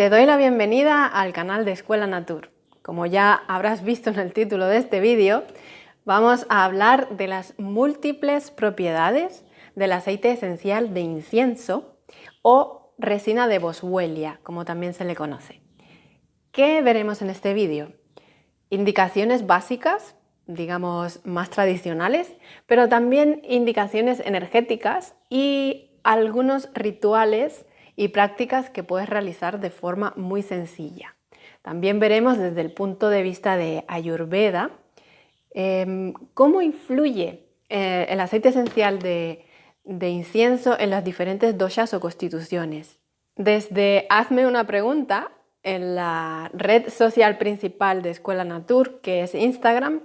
Te doy la bienvenida al canal de Escuela Natur. Como ya habrás visto en el título de este vídeo, vamos a hablar de las múltiples propiedades del aceite esencial de incienso o resina de boswellia, como también se le conoce. ¿Qué veremos en este vídeo? Indicaciones básicas, digamos más tradicionales, pero también indicaciones energéticas y algunos rituales y prácticas que puedes realizar de forma muy sencilla. También veremos desde el punto de vista de Ayurveda em, cómo influye eh, el aceite esencial de, de incienso en las diferentes doshas o constituciones. Desde Hazme una pregunta en la red social principal de Escuela Natur, que es Instagram,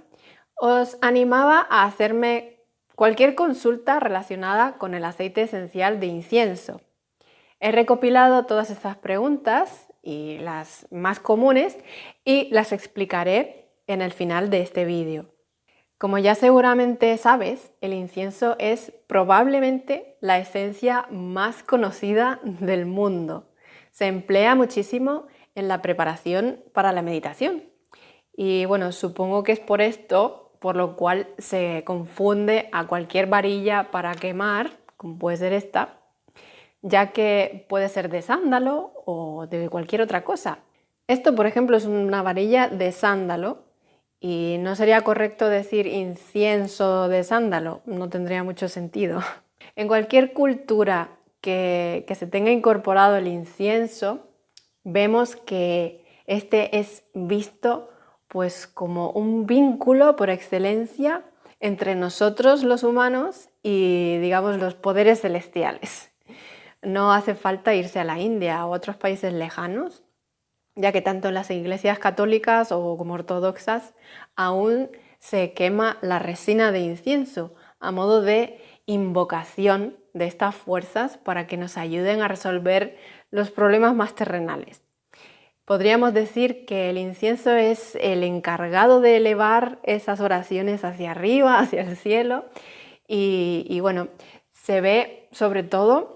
os animaba a hacerme cualquier consulta relacionada con el aceite esencial de incienso. He recopilado todas estas preguntas y las más comunes y las explicaré en el final de este vídeo. Como ya seguramente sabes, el incienso es probablemente la esencia más conocida del mundo. Se emplea muchísimo en la preparación para la meditación. Y bueno, supongo que es por esto por lo cual se confunde a cualquier varilla para quemar, como puede ser esta, ya que puede ser de sándalo o de cualquier otra cosa. Esto, por ejemplo, es una varilla de sándalo y no sería correcto decir incienso de sándalo, no tendría mucho sentido. En cualquier cultura que, se tenga incorporado el incienso, vemos que este es visto pues como un vínculo por excelencia entre nosotros los humanos y digamos los poderes celestiales. No hace falta irse a la India o a otros países lejanos, ya que tanto en las iglesias católicas o como ortodoxas aún se quema la resina de incienso a modo de invocación de estas fuerzas para que nos ayuden a resolver los problemas más terrenales. Podríamos decir que el incienso es el encargado de elevar esas oraciones hacia arriba, hacia el cielo, y, bueno, se ve sobre todo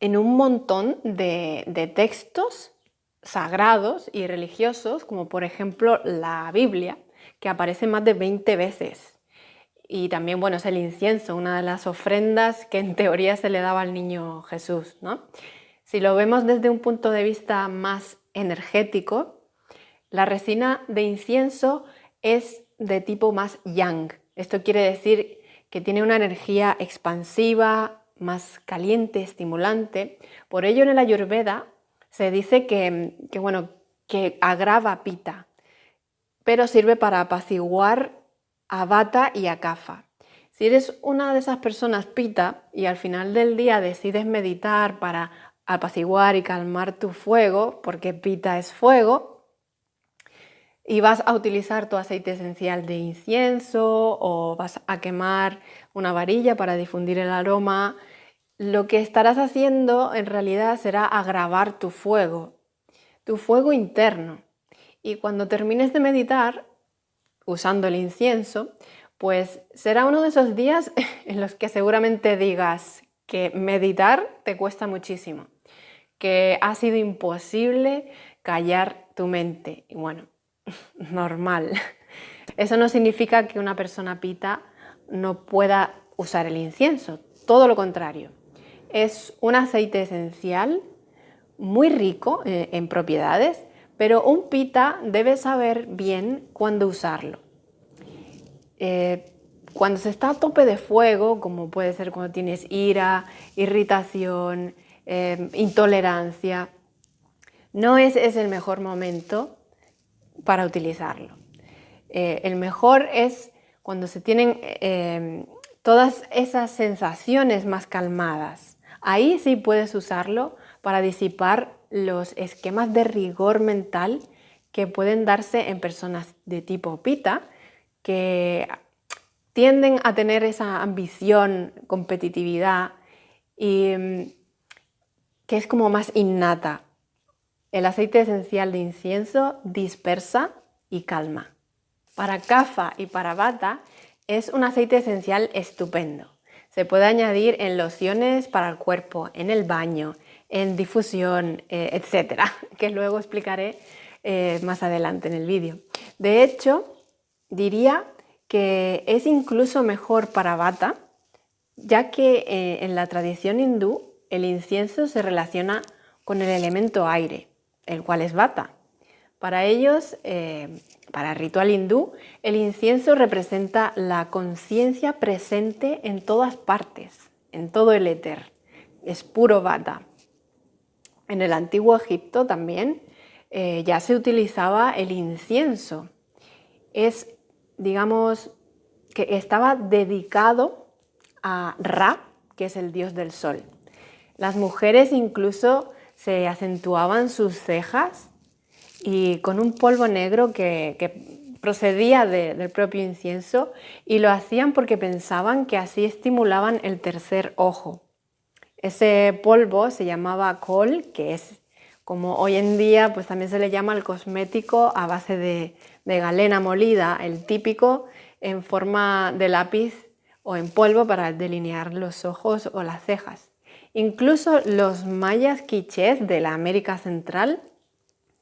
en un montón de, textos sagrados y religiosos, como por ejemplo la Biblia, que aparece más de 20 veces. Y también, bueno, es el incienso, una de las ofrendas que en teoría se le daba al niño Jesús, ¿no? Si lo vemos desde un punto de vista más energético, la resina de incienso es de tipo más yang. Esto quiere decir que tiene una energía expansiva, más caliente, estimulante. Por ello en el Ayurveda se dice que, bueno, que agrava pita, pero sirve para apaciguar a bata y a kafa. Si eres una de esas personas pita y al final del día decides meditar para apaciguar y calmar tu fuego, porque pita es fuego, y vas a utilizar tu aceite esencial de incienso o vas a quemar una varilla para difundir el aroma, lo que estarás haciendo en realidad será agravar tu fuego, tu fuego interno. Y cuando termines de meditar, usando el incienso, pues será uno de esos días en los que seguramente digas que meditar te cuesta muchísimo que ha sido imposible callar tu mente. Y bueno, normal. Eso no significa que una persona pita no pueda usar el incienso, todo lo contrario. Es un aceite esencial muy rico eh, en propiedades, pero un pita debe saber bien cuándo usarlo. Eh, cuando se está a tope de fuego, como puede ser cuando tienes ira, irritación, Em, intolerancia, no es, el mejor momento para utilizarlo. Eh, el mejor es cuando se tienen em, todas esas sensaciones más calmadas. Ahí sí puedes usarlo para disipar los esquemas de rigor mental que pueden darse en personas de tipo pita, que tienden a tener esa ambición, competitividad y em, que es como más innata. El aceite esencial de incienso dispersa y calma. Para cafa y para bata es un aceite esencial estupendo. Se puede añadir en lociones para el cuerpo, en el baño, en difusión, eh, etcétera, que luego explicaré eh, más adelante en el vídeo. De hecho, diría que es incluso mejor para bata, ya que eh, en la tradición hindú el incienso se relaciona con el elemento aire, el cual es bata. Para ellos, para el ritual hindú, el incienso representa la conciencia presente en todas partes, en todo el éter. Es puro bata. En el antiguo Egipto también eh, ya se utilizaba el incienso. Es, digamos, que estaba dedicado a Ra, que es el dios del sol. Las mujeres incluso se acentuaban sus cejas y con un polvo negro que, procedía del propio incienso y lo hacían porque pensaban que así estimulaban el tercer ojo. Ese polvo se llamaba col, que es como hoy en día pues también se le llama el cosmético a base de, galena molida, el típico en forma de lápiz o en polvo para delinear los ojos o las cejas. Incluso los mayas quichés de la América Central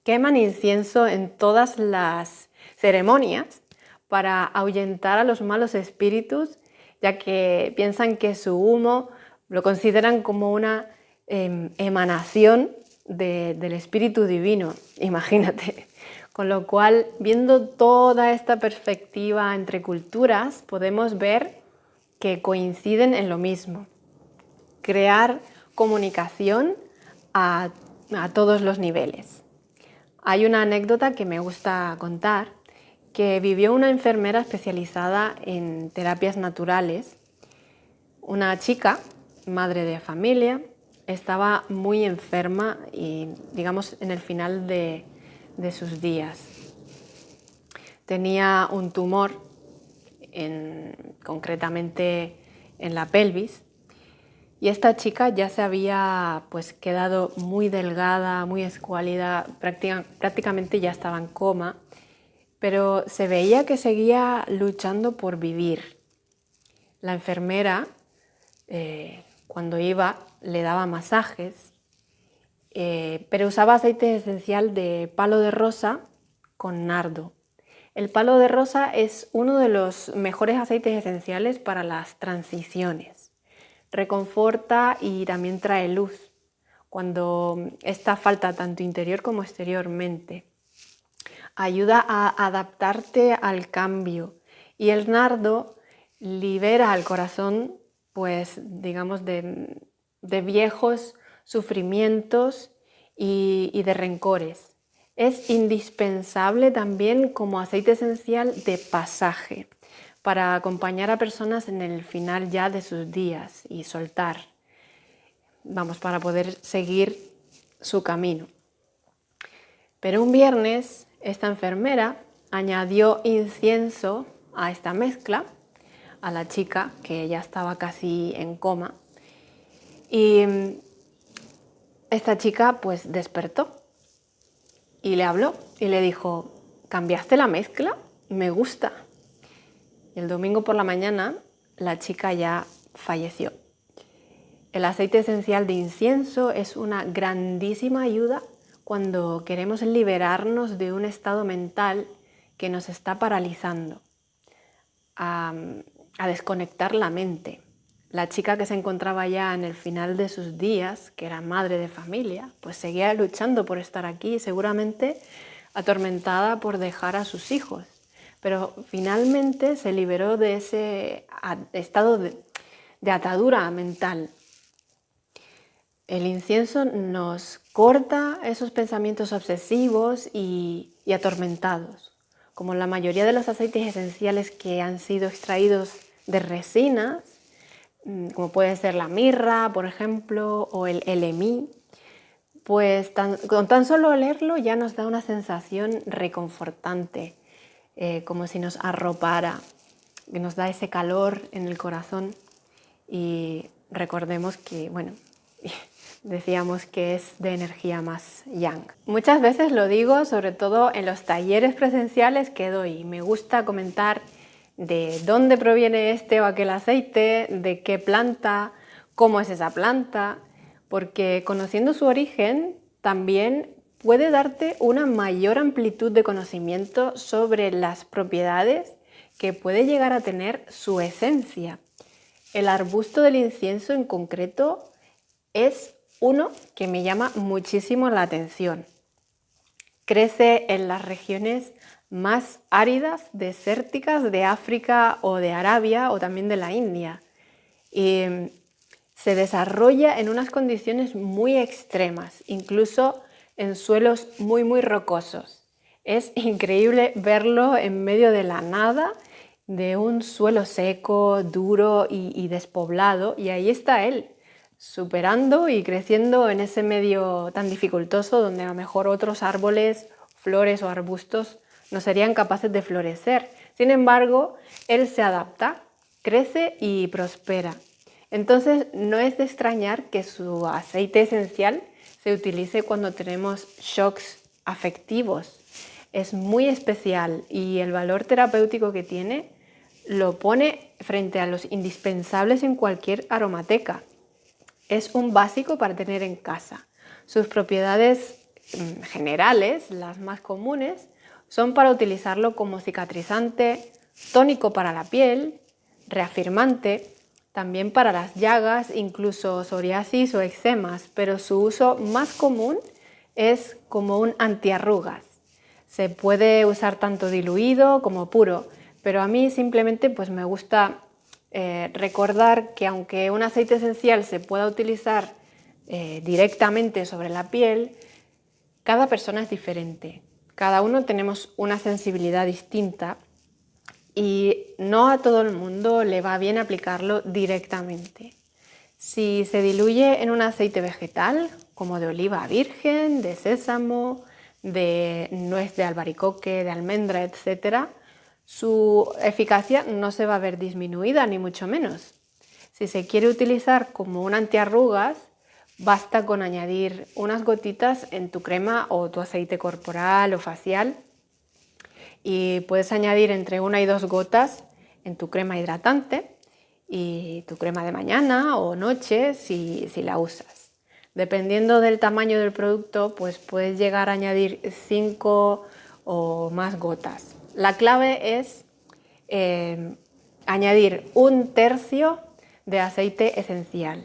queman incienso en todas las ceremonias para ahuyentar a los malos espíritus, ya que piensan que su humo lo consideran como una em, emanación del Espíritu Divino, imagínate. Con lo cual, viendo toda esta perspectiva entre culturas, podemos ver que coinciden en lo mismo. Crear comunicación a, a todos los niveles. Hay una anécdota que me gusta contar, que vivió una enfermera especializada en terapias naturales, una chica, madre de familia, estaba muy enferma y digamos en el final de, sus días. Tenía un tumor, concretamente en la pelvis, y esta chica ya se había pues, quedado muy delgada, muy escuálida, prácticamente ya estaba en coma, pero se veía que seguía luchando por vivir. La enfermera, eh, cuando iba, le daba masajes, eh, pero usaba aceite esencial de palo de rosa con nardo. El palo de rosa es uno de los mejores aceites esenciales para las transiciones. Reconforta y también trae luz cuando esta falta tanto interior como exteriormente. Ayuda a adaptarte al cambio y el nardo libera al corazón pues digamos de, de viejos sufrimientos y, de rencores. Es indispensable también como aceite esencial de pasaje para acompañar a personas en el final ya de sus días y soltar, vamos, para poder seguir su camino. Pero un viernes esta enfermera añadió incienso a esta mezcla, a la chica que ya estaba casi en coma, y mm, esta chica pues despertó y le habló y le dijo, ¿cambiaste la mezcla? Me gusta. Y el domingo por la mañana la chica ya falleció. El aceite esencial de incienso es una grandísima ayuda cuando queremos liberarnos de un estado mental que nos está paralizando, a, a desconectar la mente. La chica que se encontraba ya en el final de sus días, que era madre de familia, pues seguía luchando por estar aquí, seguramente atormentada por dejar a sus hijos. Pero finalmente se liberó de ese estado de, atadura mental. El incienso nos corta esos pensamientos obsesivos y atormentados. Como la mayoría de los aceites esenciales que han sido extraídos de resinas, Mm, como puede ser la mirra, por ejemplo, o el LMI, pues con tan solo leerlo ya nos da una sensación reconfortante, eh, como si nos arropara, que nos da ese calor en el corazón y recordemos que, bueno, decíamos que es de energía más yang. Muchas veces lo digo, sobre todo en los talleres presenciales que doy, me gusta comentar de dónde proviene este o aquel aceite, de qué planta, cómo es esa planta, porque conociendo su origen también puede darte una mayor amplitud de conocimiento sobre las propiedades que puede llegar a tener su esencia. El arbusto del incienso en concreto es uno que me llama muchísimo la atención. Crece en las regiones más áridas, desérticas de África o de Arabia o también de la India. Y mm, se desarrolla en unas condiciones muy extremas, incluso en suelos muy muy rocosos. Es increíble verlo en medio de la nada, de un suelo seco, duro y, y despoblado, y ahí está él, superando y creciendo en ese medio tan dificultoso donde a lo mejor otros árboles, flores o arbustos no serían capaces de florecer. Sin embargo, él se adapta, crece y prospera. Entonces no es de extrañar que su aceite esencial se utilice cuando tenemos shocks afectivos. Es muy especial y el valor terapéutico que tiene lo pone frente a los indispensables en cualquier aromateca. Es un básico para tener en casa. Sus propiedades mm, generales, las más comunes, son para utilizarlo como cicatrizante, tónico para la piel, reafirmante, también para las llagas, incluso psoriasis o eczemas, pero su uso más común es como un antiarrugas. Se puede usar tanto diluido como puro, pero a mí simplemente pues me gusta eh, recordar que aunque un aceite esencial se pueda utilizar eh, directamente sobre la piel, cada persona es diferente. Cada uno tenemos una sensibilidad distinta y no a todo el mundo le va bien aplicarlo directamente. Si se diluye en un aceite vegetal, como de oliva virgen, de sésamo, de nuez de albaricoque, de almendra, etc., su eficacia no se va a ver disminuida, ni mucho menos. Si se quiere utilizar como un antiarrugas, Basta con añadir unas gotitas en tu crema o tu aceite corporal o facial y puedes añadir entre una y dos gotas en tu crema hidratante y tu crema de mañana o noche si, la usas. Dependiendo del tamaño del producto, pues puedes llegar a añadir cinco o más gotas. La clave es eh, añadir un tercio de aceite esencial.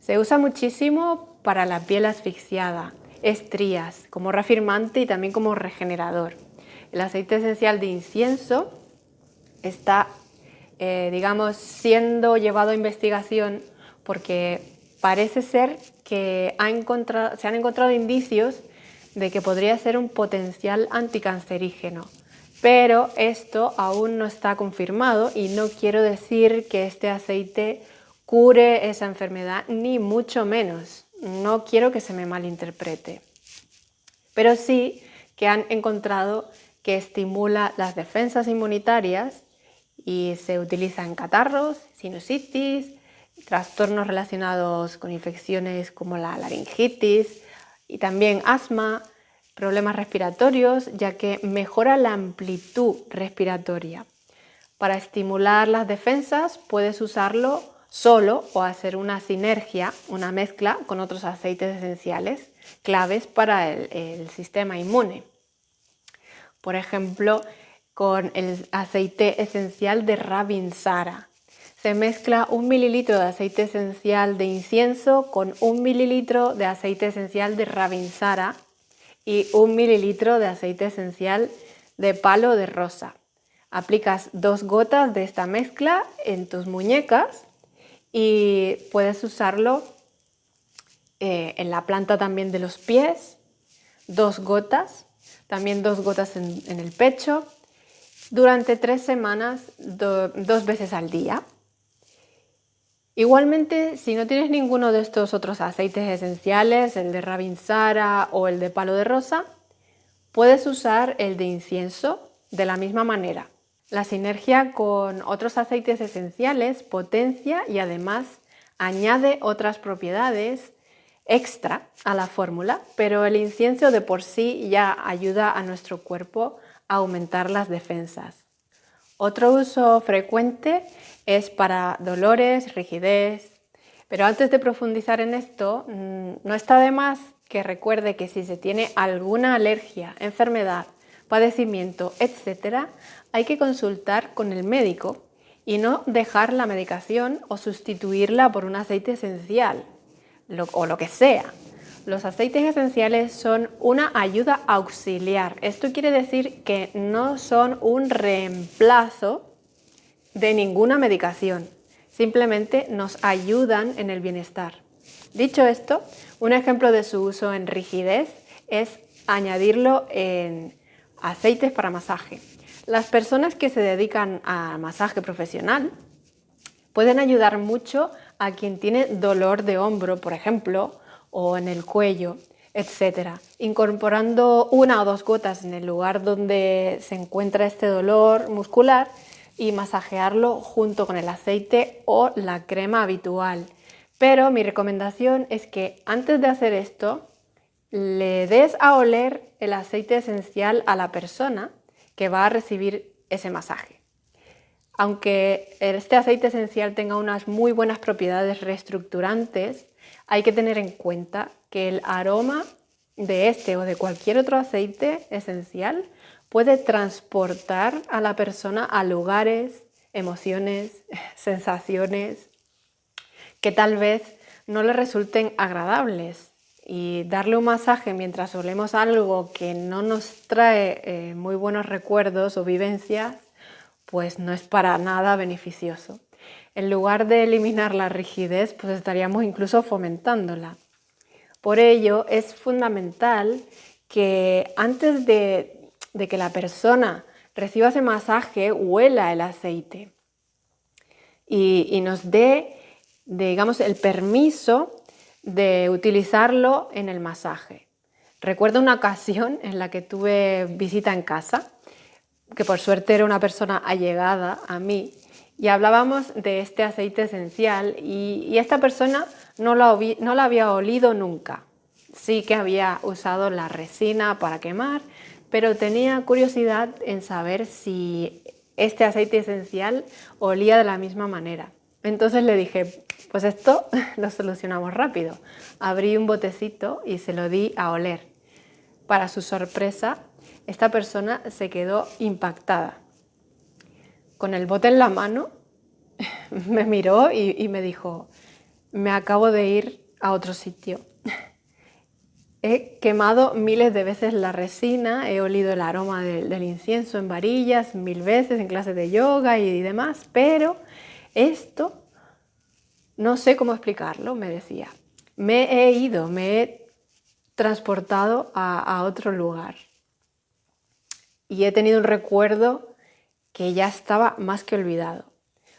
Se usa muchísimo para la piel asfixiada, estrías, como reafirmante y también como regenerador. El aceite esencial de incienso está, eh, digamos, siendo llevado a investigación porque parece ser que se han encontrado indicios de que podría ser un potencial anticancerígeno. Pero esto aún no está confirmado y no quiero decir que este aceite cure esa enfermedad, ni mucho menos. No quiero que se me malinterprete. Pero sí que han encontrado que estimula las defensas inmunitarias y se utiliza en catarros, sinusitis, trastornos relacionados con infecciones como la laringitis y también asma, problemas respiratorios, ya que mejora la amplitud respiratoria. Para estimular las defensas puedes usarlo solo o hacer una sinergia, una mezcla con otros aceites esenciales claves para el, sistema inmune. Por ejemplo, con el aceite esencial de Ravinsara. Se mezcla un mililitro de aceite esencial de incienso con un mililitro de aceite esencial de Ravinsara y un mililitro de aceite esencial de palo de rosa. Aplicas dos gotas de esta mezcla en tus muñecas y puedes usarlo eh, en la planta también de los pies, dos gotas, también dos gotas en, el pecho, durante tres semanas, dos veces al día. Igualmente, si no tienes ninguno de estos otros aceites esenciales, el de Ravinsara o el de palo de rosa, puedes usar el de incienso de la misma manera. La sinergia con otros aceites esenciales potencia y además añade otras propiedades extra a la fórmula, pero el incienso de por sí ya ayuda a nuestro cuerpo a aumentar las defensas. Otro uso frecuente es para dolores, rigidez, Pero antes de profundizar en esto, mm, no está de más que recuerde que si se tiene alguna alergia, enfermedad, padecimiento, etc., hay que consultar con el médico y no dejar la medicación o sustituirla por un aceite esencial o lo que sea. Los aceites esenciales son una ayuda auxiliar. Esto quiere decir que no son un reemplazo de ninguna medicación. Simplemente nos ayudan en el bienestar. Dicho esto, un ejemplo de su uso en rigidez es añadirlo en aceites para masaje. Las personas que se dedican a masaje profesional pueden ayudar mucho a quien tiene dolor de hombro, por ejemplo, o en el cuello, etc. Incorporando una o dos gotas en el lugar donde se encuentra este dolor muscular y masajearlo junto con el aceite o la crema habitual. Pero mi recomendación es que antes de hacer esto, le des a oler el aceite esencial a la persona que va a recibir ese masaje. Aunque este aceite esencial tenga unas muy buenas propiedades reestructurantes, hay que tener en cuenta que el aroma de este o de cualquier otro aceite esencial puede transportar a la persona a lugares, emociones, sensaciones que tal vez no le resulten agradables. Y darle un masaje mientras olemos algo que no nos trae eh, muy buenos recuerdos o vivencias, pues no es para nada beneficioso. En lugar de eliminar la rigidez, pues estaríamos incluso fomentándola. Por ello, es fundamental que antes de, que la persona reciba ese masaje, huela el aceite y, y nos dé, digamos, el permiso de utilizarlo en el masaje. Recuerdo una ocasión en la que tuve visita en casa, que por suerte era una persona allegada a mí, y hablábamos de este aceite esencial y, esta persona no lo, no lo había olido nunca. Sí que había usado la resina para quemar, pero tenía curiosidad en saber si este aceite esencial olía de la misma manera. Entonces le dije, pues esto lo solucionamos rápido. Abrí un botecito y se lo di a oler. Para su sorpresa, esta persona se quedó impactada. Con el bote en la mano, me miró y, me dijo, me acabo de ir a otro sitio. He quemado miles de veces la resina, he olido el aroma del incienso en varillas mil veces en clases de yoga y demás, pero esto no sé cómo explicarlo, me decía. Me he ido, me he transportado a, otro lugar. Y he tenido un recuerdo que ya estaba más que olvidado.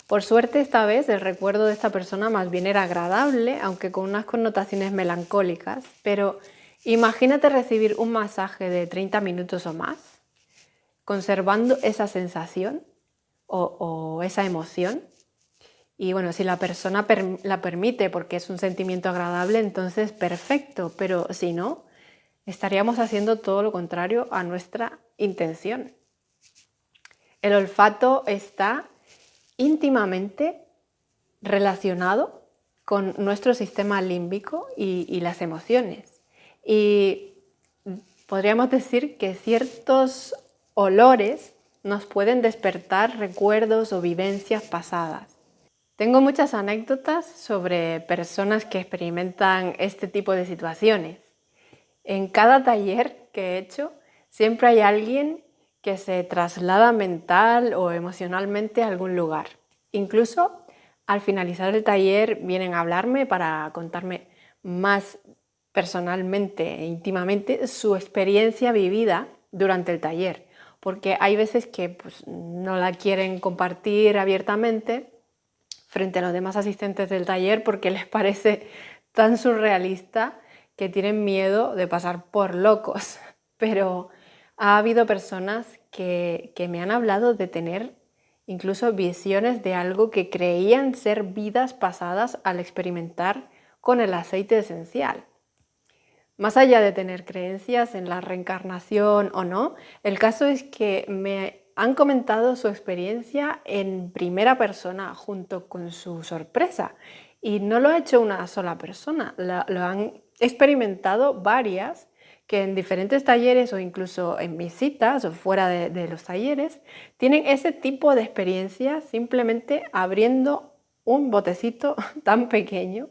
Por suerte esta vez el recuerdo de esta persona más bien era agradable, aunque con unas connotaciones melancólicas, pero imagínate recibir un masaje de 30 minutos o más, conservando esa sensación o esa emoción. Y bueno, si la persona la permite porque es un sentimiento agradable, entonces perfecto, pero si no, estaríamos haciendo todo lo contrario a nuestra intención. El olfato está íntimamente relacionado con nuestro sistema límbico y, y las emociones. Y podríamos decir que ciertos olores nos pueden despertar recuerdos o vivencias pasadas. Tengo muchas anécdotas sobre personas que experimentan este tipo de situaciones. En cada taller que he hecho siempre hay alguien que se traslada mental o emocionalmente a algún lugar. Incluso al finalizar el taller vienen a hablarme para contarme más personalmente e íntimamente su experiencia vivida durante el taller, porque hay veces que pues, no la quieren compartir abiertamente frente a los demás asistentes del taller porque les parece tan surrealista que tienen miedo de pasar por locos. Pero ha habido personas que, que me han hablado de tener incluso visiones de algo que creían ser vidas pasadas al experimentar con el aceite esencial. Más allá de tener creencias en la reencarnación o no, el caso es que me han comentado su experiencia en primera persona junto con su sorpresa Y no lo ha hecho una sola persona, lo, han experimentado varias que en diferentes talleres o incluso en visitas o fuera de, los talleres tienen ese tipo de experiencia simplemente abriendo un botecito tan pequeño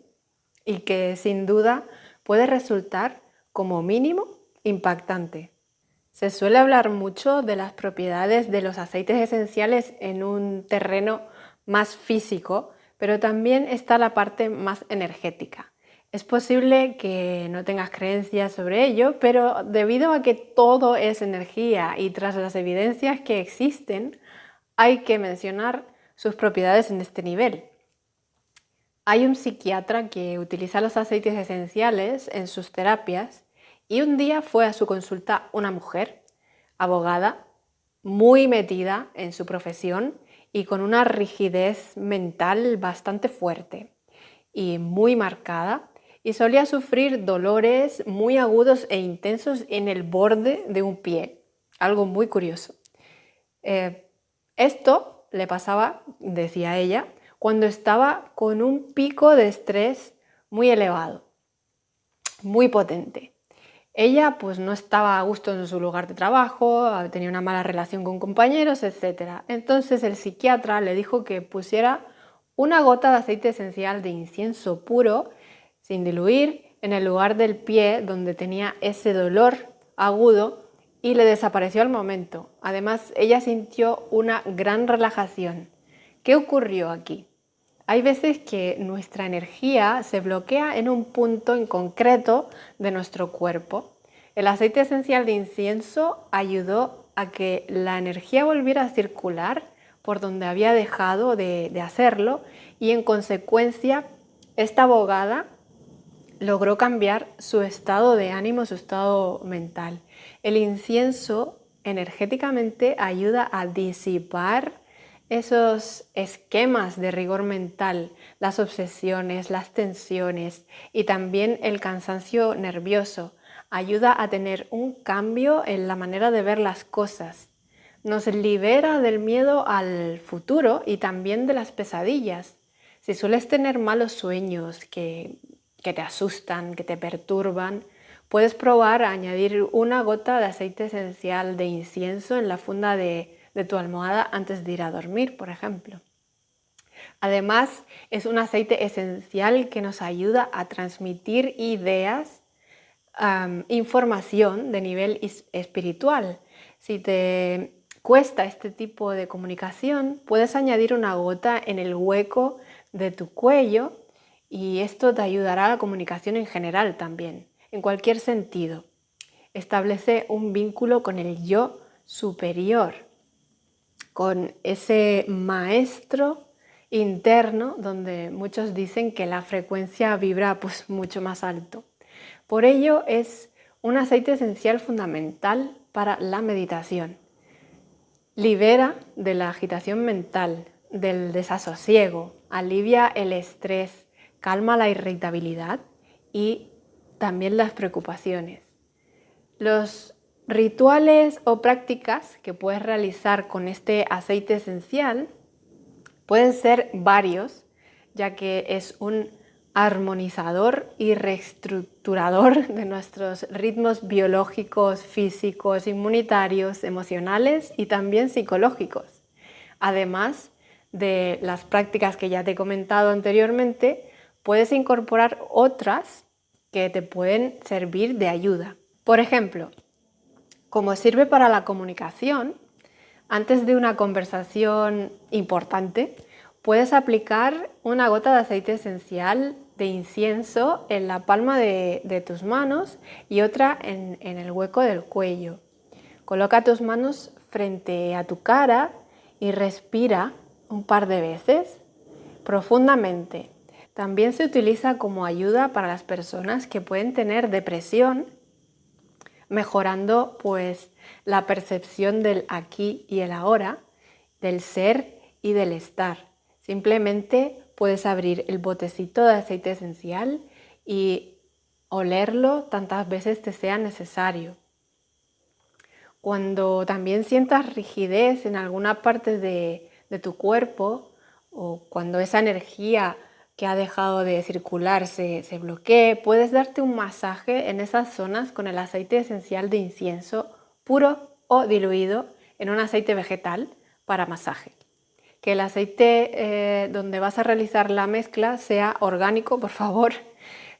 y que sin duda puede resultar como mínimo impactante. Se suele hablar mucho de las propiedades de los aceites esenciales en un terreno más físico, pero también está la parte más energética. Es posible que no tengas creencias sobre ello, pero debido a que todo es energía y tras las evidencias que existen, hay que mencionar sus propiedades en este nivel. Hay un psiquiatra que utiliza los aceites esenciales en sus terapias y un día fue a su consulta una mujer, abogada, muy metida en su profesión y con una rigidez mental bastante fuerte y muy marcada y solía sufrir dolores muy agudos e intensos en el borde de un pie, algo muy curioso. Eh, esto le pasaba, decía ella, cuando estaba con un pico de estrés muy elevado, muy potente. Ella pues no estaba a gusto en su lugar de trabajo, tenía una mala relación con compañeros, etc. Entonces el psiquiatra le dijo que pusiera una gota de aceite esencial de incienso puro, sin diluir, en el lugar del pie donde tenía ese dolor agudo y le desapareció al momento. Además, ella sintió una gran relajación. ¿Qué ocurrió aquí? Hay veces que nuestra energía se bloquea en un punto en concreto de nuestro cuerpo. El aceite esencial de incienso ayudó a que la energía volviera a circular por donde había dejado de, hacerlo y en consecuencia esta abogada logró cambiar su estado de ánimo, su estado mental. El incienso energéticamente ayuda a disipar esos esquemas de rigor mental, las obsesiones, las tensiones y también el cansancio nervioso. Ayuda a tener un cambio en la manera de ver las cosas. Nos libera del miedo al futuro y también de las pesadillas. Si sueles tener malos sueños que, que te asustan, que te perturban, puedes probar a añadir una gota de aceite esencial de incienso en la funda de, de tu almohada antes de ir a dormir, por ejemplo. Además, es un aceite esencial que nos ayuda a transmitir ideas, información de nivel espiritual. Si te cuesta este tipo de comunicación, puedes añadir una gota en el hueco de tu cuello y esto te ayudará a la comunicación en general también, en cualquier sentido. Establece un vínculo con el yo superior, con ese maestro interno donde muchos dicen que la frecuencia vibra pues mucho más alto. Por ello es un aceite esencial fundamental para la meditación. Libera de la agitación mental, del desasosiego, alivia el estrés, calma la irritabilidad y también las preocupaciones. Los Rituales o prácticas que puedes realizar con este aceite esencial pueden ser varios, ya que es un armonizador y reestructurador de nuestros ritmos biológicos, físicos, inmunitarios, emocionales y también psicológicos. Además de las prácticas que ya te he comentado anteriormente, puedes incorporar otras que te pueden servir de ayuda. Por ejemplo, como sirve para la comunicación, antes de una conversación importante, puedes aplicar una gota de aceite esencial de incienso en la palma de, tus manos y otra en, el hueco del cuello. Coloca tus manos frente a tu cara y respira un par de veces profundamente. También se utiliza como ayuda para las personas que pueden tener depresión mejorando pues la percepción del aquí y el ahora, del ser y del estar. Simplemente puedes abrir el botecito de aceite esencial y olerlo tantas veces te sea necesario. Cuando también sientas rigidez en alguna parte de, de tu cuerpo o cuando esa energía que ha dejado de circular se, se bloquee, puedes darte un masaje en esas zonas con el aceite esencial de incienso puro o diluido en un aceite vegetal para masaje. Que el aceite eh, donde vas a realizar la mezcla sea orgánico, por favor,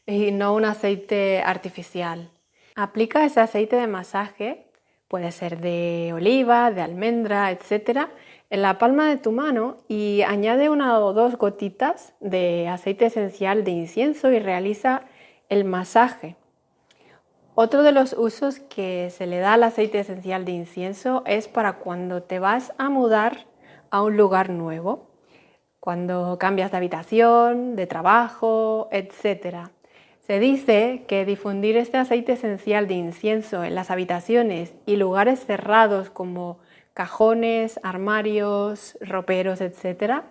y no un aceite artificial. Aplica ese aceite de masaje, puede ser de oliva, de almendra, etc., en la palma de tu mano y añade una o dos gotitas de aceite esencial de incienso y realiza el masaje. Otro de los usos que se le da al aceite esencial de incienso es para cuando te vas a mudar a un lugar nuevo, cuando cambias de habitación, de trabajo, etc. Se dice que difundir este aceite esencial de incienso en las habitaciones y lugares cerrados como cajones, armarios, roperos, etc.,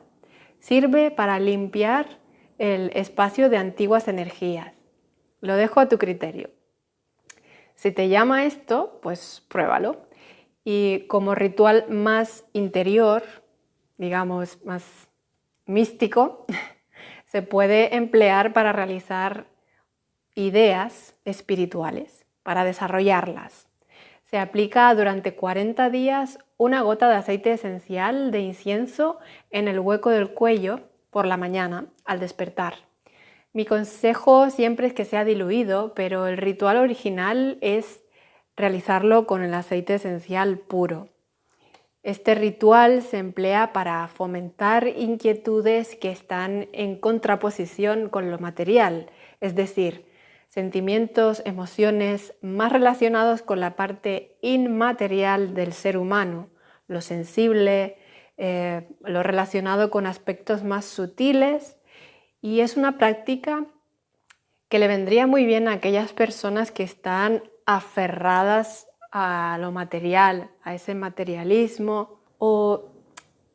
sirve para limpiar el espacio de antiguas energías. Lo dejo a tu criterio. Si te llama esto, pues pruébalo. Y como ritual más interior, digamos más místico, se puede emplear para realizar ideas espirituales, para desarrollarlas. Se aplica durante 40 días una gota de aceite esencial de incienso en el hueco del cuello por la mañana al despertar. Mi consejo siempre es que sea diluido, pero el ritual original es realizarlo con el aceite esencial puro. Este ritual se emplea para fomentar inquietudes que están en contraposición con lo material, es decir, sentimientos, emociones más relacionados con la parte inmaterial del ser humano, lo sensible, eh, lo relacionado con aspectos más sutiles y es una práctica que le vendría muy bien a aquellas personas que están aferradas a lo material, a ese materialismo o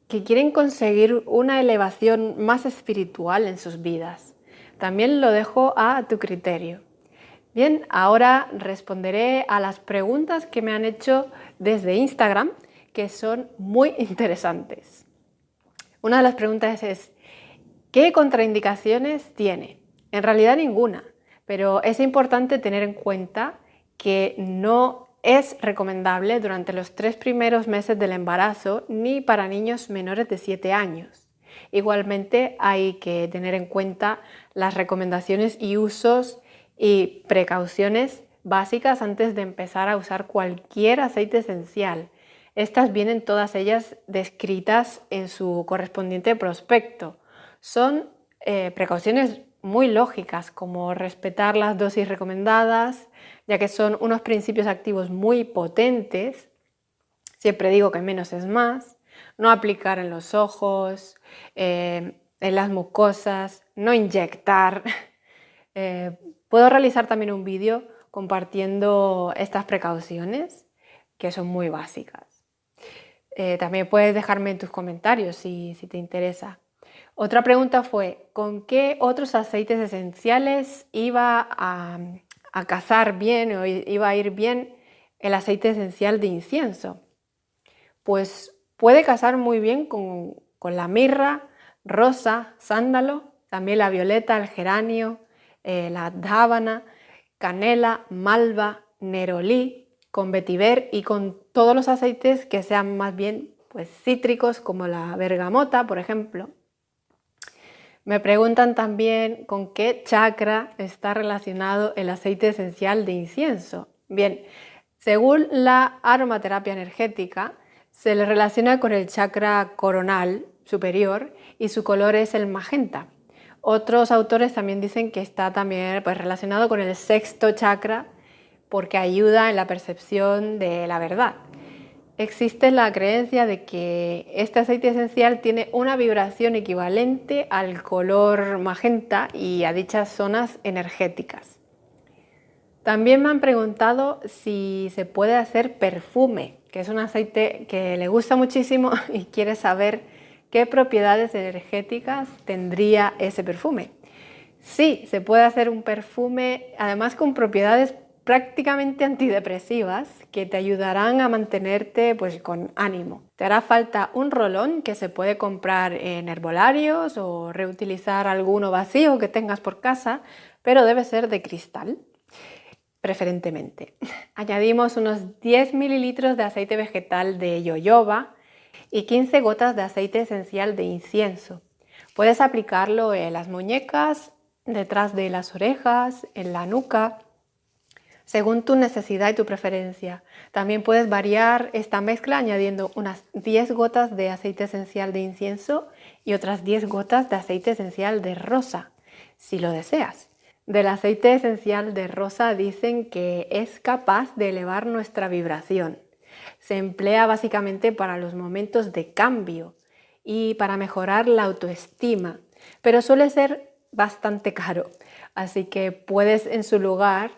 que quieren conseguir una elevación más espiritual en sus vidas. También lo dejo a tu criterio. Bien, ahora responderé a las preguntas que me han hecho desde Instagram, que son muy interesantes. Una de las preguntas es, ¿Qué contraindicaciones tiene? En realidad ninguna, pero es importante tener en cuenta que no es recomendable durante los tres primeros meses del embarazo ni para niños menores de 7 años. Igualmente hay que tener en cuenta las recomendaciones y usos y precauciones básicas antes de empezar a usar cualquier aceite esencial. Estas vienen todas ellas descritas en su correspondiente prospecto. Son eh, precauciones muy lógicas, como respetar las dosis recomendadas, ya que son unos principios activos muy potentes. Siempre digo que menos es más. No aplicar en los ojos, eh, en las mucosas, no inyectar. Eh, puedo realizar también un vídeo compartiendo estas precauciones, que son muy básicas. también puedes dejarme en tus comentarios si te interesa. Otra pregunta fue, ¿con qué otros aceites esenciales iba a, cazar bien o iba a ir bien el aceite esencial de incienso? Pues puede casar muy bien con, la mirra, rosa, sándalo, también la violeta, el geranio, eh, la dábana, canela, malva, nerolí, con vetiver y con todos los aceites que sean más bien pues, cítricos como la bergamota, por ejemplo. Me preguntan también con qué chakra está relacionado el aceite esencial de incienso. Bien, según la aromaterapia energética, se le relaciona con el chakra coronal superior y su color es el magenta. Otros autores también dicen que está también pues, relacionado con el sexto chakra porque ayuda en la percepción de la verdad existe la creencia de que este aceite esencial tiene una vibración equivalente al color magenta y a dichas zonas energéticas. También me han preguntado si se puede hacer perfume, que es un aceite que le gusta muchísimo y quiere saber qué propiedades energéticas tendría ese perfume. Sí, se puede hacer un perfume, además con propiedades prácticamente antidepresivas que te ayudarán a mantenerte pues, con ánimo. Te hará falta un rolón que se puede comprar en herbolarios o reutilizar alguno vacío que tengas por casa, pero debe ser de cristal, preferentemente. Añadimos unos 10 mililitros de aceite vegetal de yoyoba y 15 gotas de aceite esencial de incienso. Puedes aplicarlo en las muñecas, detrás de las orejas, en la nuca, según tu necesidad y tu preferencia. También puedes variar esta mezcla añadiendo unas 10 gotas de aceite esencial de incienso y otras 10 gotas de aceite esencial de rosa, si lo deseas. Del aceite esencial de rosa dicen que es capaz de elevar nuestra vibración. Se emplea básicamente para los momentos de cambio y para mejorar la autoestima, pero suele ser bastante caro, así que puedes en su lugar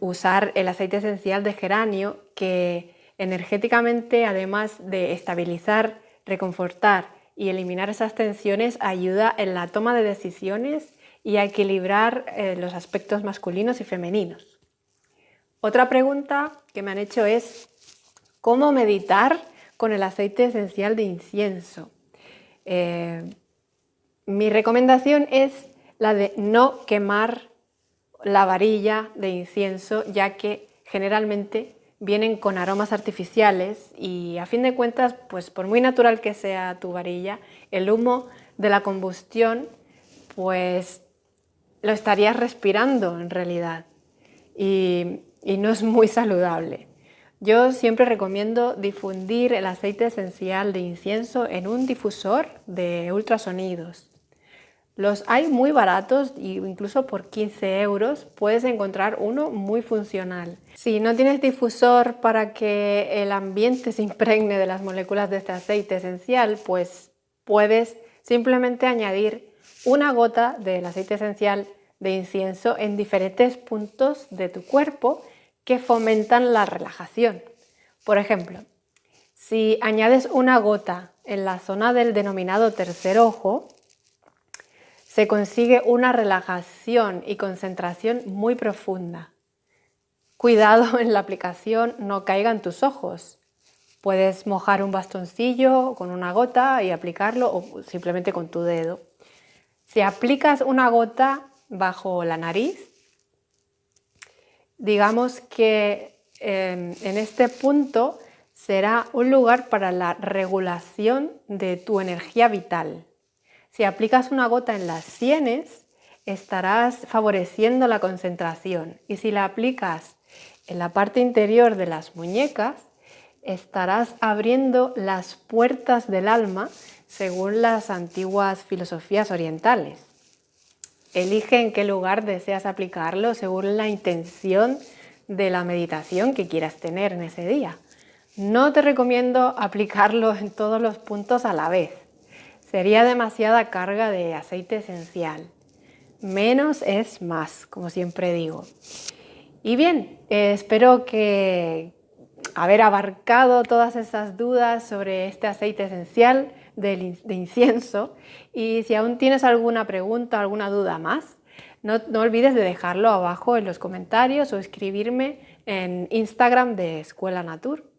usar el aceite esencial de geranio que energéticamente, además de estabilizar, reconfortar y eliminar esas tensiones, ayuda en la toma de decisiones y a equilibrar eh, los aspectos masculinos y femeninos. Otra pregunta que me han hecho es ¿cómo meditar con el aceite esencial de incienso? Eh, mi recomendación es la de no quemar la varilla de incienso, ya que generalmente vienen con aromas artificiales y a fin de cuentas, pues por muy natural que sea tu varilla, el humo de la combustión, pues lo estarías respirando en realidad y, y no es muy saludable. Yo siempre recomiendo difundir el aceite esencial de incienso en un difusor de ultrasonidos. Los hay muy baratos incluso por 15 euros puedes encontrar uno muy funcional. Si no tienes difusor para que el ambiente se impregne de las moléculas de este aceite esencial, pues puedes simplemente añadir una gota del aceite esencial de incienso en diferentes puntos de tu cuerpo que fomentan la relajación. Por ejemplo, si añades una gota en la zona del denominado tercer ojo, se consigue una relajación y concentración muy profunda. Cuidado en la aplicación, no caigan tus ojos. Puedes mojar un bastoncillo con una gota y aplicarlo o simplemente con tu dedo. Si aplicas una gota bajo la nariz, digamos que em, en este punto será un lugar para la regulación de tu energía vital. Si aplicas una gota en las sienes, estarás favoreciendo la concentración y si la aplicas en la parte interior de las muñecas, estarás abriendo las puertas del alma según las antiguas filosofías orientales. Elige en qué lugar deseas aplicarlo según la intención de la meditación que quieras tener en ese día. No te recomiendo aplicarlo en todos los puntos a la vez. Sería demasiada carga de aceite esencial. Menos es más, como siempre digo. Y bien, eh, espero que haber abarcado todas esas dudas sobre este aceite esencial de, incienso y si aún tienes alguna pregunta, alguna duda más, no, no, olvides de dejarlo abajo en los comentarios o escribirme en Instagram de Escuela Natur.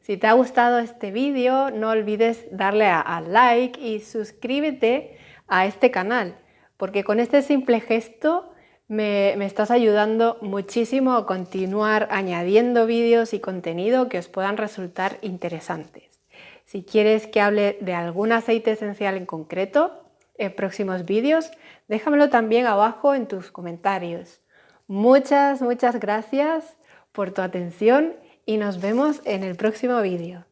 Si te ha gustado este vídeo, no olvides darle a, like y suscríbete a este canal, porque con este simple gesto me, me, estás ayudando muchísimo a continuar añadiendo vídeos y contenido que os puedan resultar interesantes. Si quieres que hable de algún aceite esencial en concreto en próximos vídeos, déjamelo también abajo en tus comentarios. Muchas, muchas gracias por tu atención y nos vemos en el próximo vídeo.